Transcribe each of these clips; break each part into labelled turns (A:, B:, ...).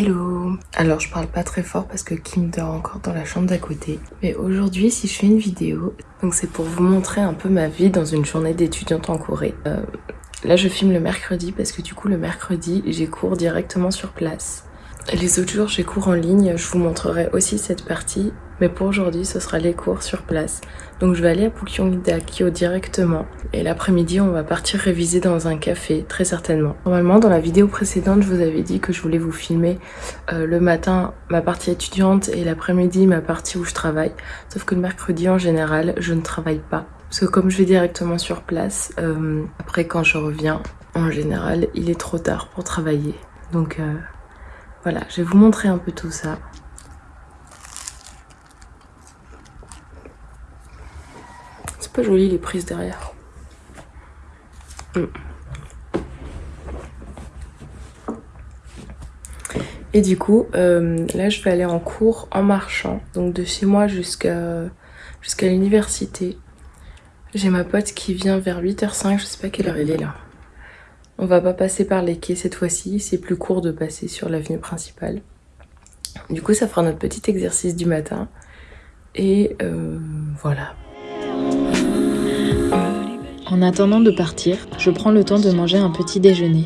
A: Hello Alors je parle pas très fort parce que Kim dort encore dans la chambre d'à côté. Mais aujourd'hui si je fais une vidéo, donc c'est pour vous montrer un peu ma vie dans une journée d'étudiante en Corée. Euh, là je filme le mercredi parce que du coup le mercredi j'ai cours directement sur place. Les autres jours j'ai cours en ligne, je vous montrerai aussi cette partie mais pour aujourd'hui, ce sera les cours sur place. Donc je vais aller à Pukyonggi directement. Et l'après-midi, on va partir réviser dans un café, très certainement. Normalement, dans la vidéo précédente, je vous avais dit que je voulais vous filmer euh, le matin ma partie étudiante et l'après-midi ma partie où je travaille. Sauf que le mercredi, en général, je ne travaille pas. Parce que comme je vais directement sur place, euh, après quand je reviens, en général, il est trop tard pour travailler. Donc euh, voilà, je vais vous montrer un peu tout ça. Joli les prises derrière. Mm. Et du coup, euh, là je vais aller en cours en marchant, donc de chez moi jusqu'à jusqu'à l'université. J'ai ma pote qui vient vers 8h05, je sais pas quelle heure elle est là. On va pas passer par les quais cette fois-ci, c'est plus court de passer sur l'avenue principale. Du coup, ça fera notre petit exercice du matin. Et euh, voilà.
B: En attendant de partir, je prends le temps de manger un petit déjeuner.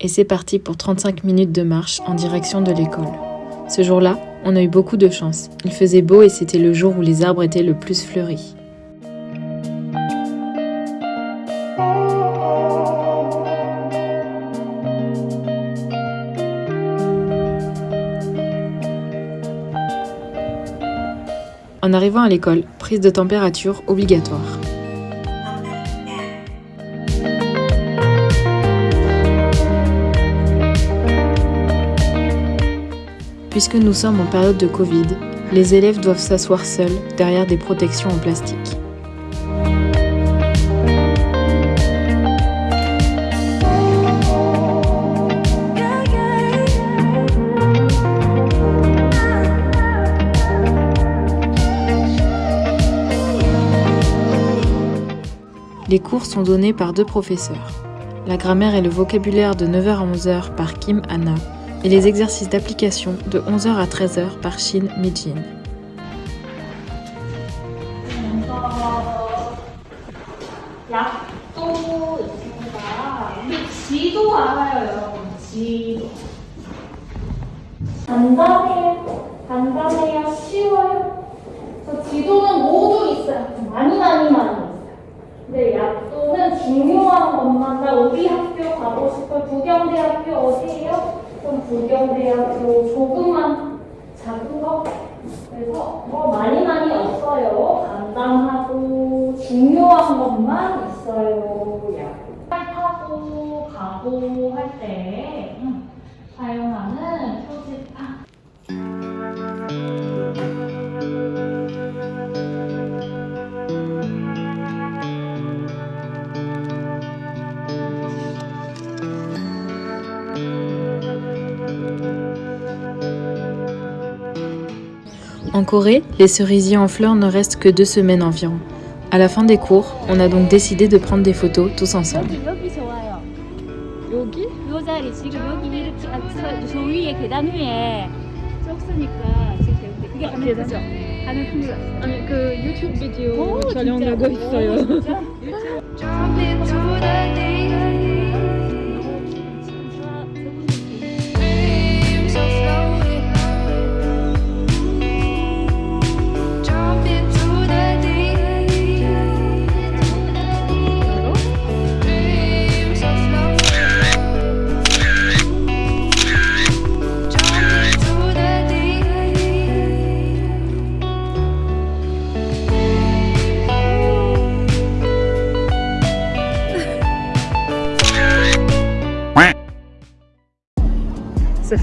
B: Et c'est parti pour 35 minutes de marche en direction de l'école. Ce jour-là, on a eu beaucoup de chance. Il faisait beau et c'était le jour où les arbres étaient le plus fleuris. En arrivant à l'école, prise de température obligatoire. Puisque nous sommes en période de Covid, les élèves doivent s'asseoir seuls derrière des protections en plastique. Les cours sont donnés par deux professeurs. La grammaire et le vocabulaire de 9h à 11h par Kim Anna et les exercices d'application de 11h à 13h par Shin Mijin.
C: 싶어 부경대학교 어디예요? 그럼 부경대학교 조금만 작은 거 그래서 뭐 많이
B: En Corée, les cerisiers en fleurs ne restent que deux semaines environ. À la fin des cours, on a donc décidé de prendre des photos tous ensemble.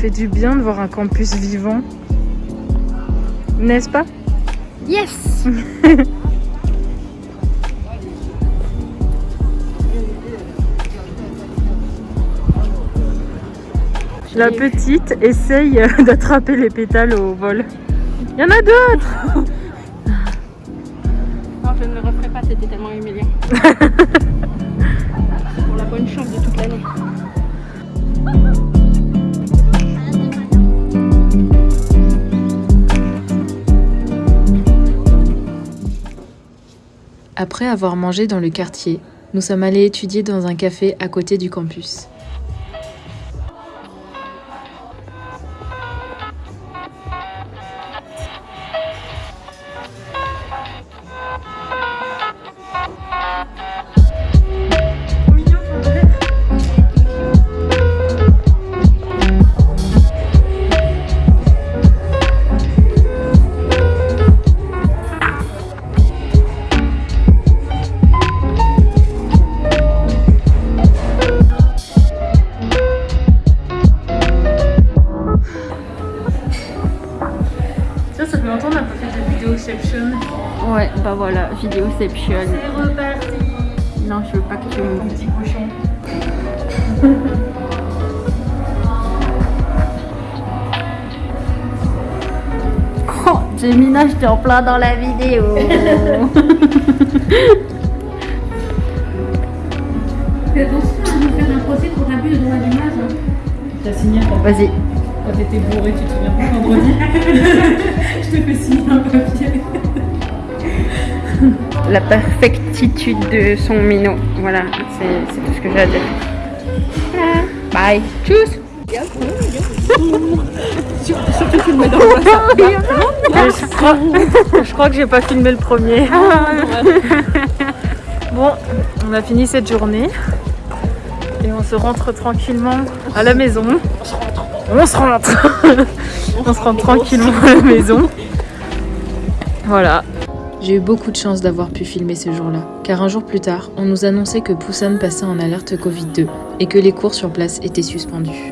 A: fait du bien de voir un campus vivant. N'est-ce pas?
B: Yes
A: La petite essaye d'attraper les pétales au vol.
B: Il y en a d'autres
D: Non, je ne le referai pas, c'était tellement humiliant. Pour la bonne chance de toute l'année.
B: Après avoir mangé dans le quartier, nous sommes allés étudier dans un café à côté du campus.
E: Vidéoception. C'est reparti
D: Non, je veux pas que tu me
E: petit cochon.
D: Oh, Gemina, je t'ai en plein dans la vidéo.
C: Fais attention à nous faire un procès pour abus de droit d'image. hein.
E: T'as signé quand
D: Vas-y.
E: t'étais bourré, tu te souviens pas vendredi Je te fais signer un papier.
D: La perfectitude de son minot. Voilà, c'est tout ce que j'ai à dire. Ah, Bye. Tchuss.
B: Je crois, je crois que j'ai pas filmé le premier. Bon, on a fini cette journée et on se rentre tranquillement à la maison. On se rentre. On se rentre tranquillement à la maison. Voilà. J'ai eu beaucoup de chance d'avoir pu filmer ce jour-là, car un jour plus tard, on nous annonçait que Busan passait en alerte Covid-2 et que les cours sur place étaient suspendus.